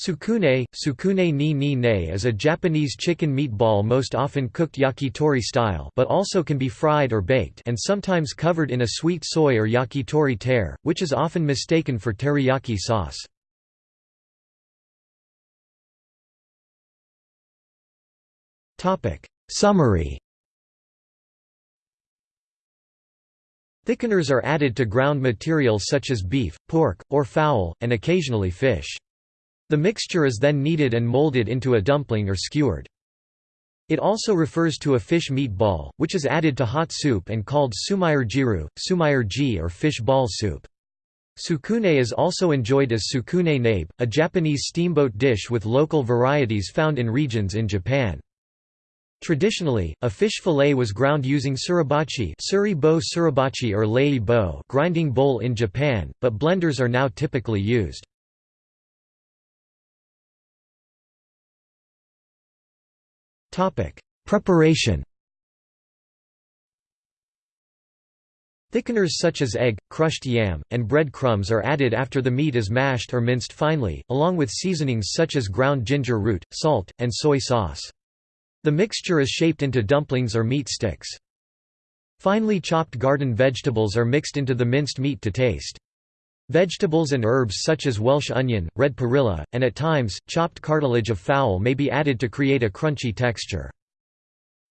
Tsukune, tsukune ni ni ne is a Japanese chicken meatball most often cooked yakitori style but also can be fried or baked and sometimes covered in a sweet soy or yakitori tare, which is often mistaken for teriyaki sauce. Summary Thickeners are added to ground materials such as beef, pork, or fowl, and occasionally fish. The mixture is then kneaded and molded into a dumpling or skewered. It also refers to a fish meat ball, which is added to hot soup and called tsumire jiru, sumayer ji or fish ball soup. Tsukune is also enjoyed as tsukune nabe, a Japanese steamboat dish with local varieties found in regions in Japan. Traditionally, a fish fillet was ground using suribachi suri bo suribachi or lei bo grinding bowl in Japan, but blenders are now typically used. Preparation Thickeners such as egg, crushed yam, and bread crumbs are added after the meat is mashed or minced finely, along with seasonings such as ground ginger root, salt, and soy sauce. The mixture is shaped into dumplings or meat sticks. Finely chopped garden vegetables are mixed into the minced meat to taste. Vegetables and herbs such as Welsh onion, red perilla, and at times, chopped cartilage of fowl may be added to create a crunchy texture.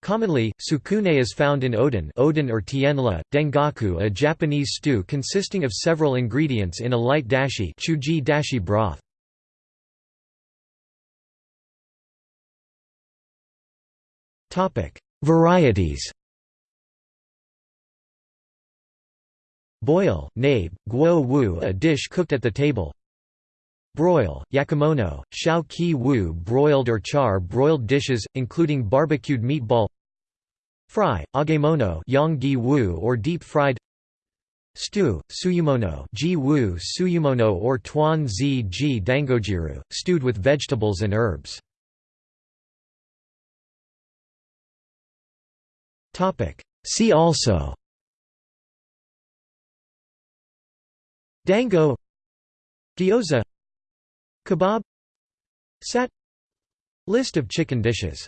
Commonly, tsukune is found in oden, oden or tienla, dengaku a Japanese stew consisting of several ingredients in a light dashi, chuji dashi broth. Varieties Boil, nabe, guo wu a dish cooked at the table. Broil, yakimonō, shao ki wu broiled or char broiled dishes, including barbecued meatball. Fry, agemono yonggi wu or deep fried. Stew, suimono ji wu suimono or tuan zi ji dangojiru, stewed with vegetables and herbs. See also Dango Gyoza Kebab Sat List of chicken dishes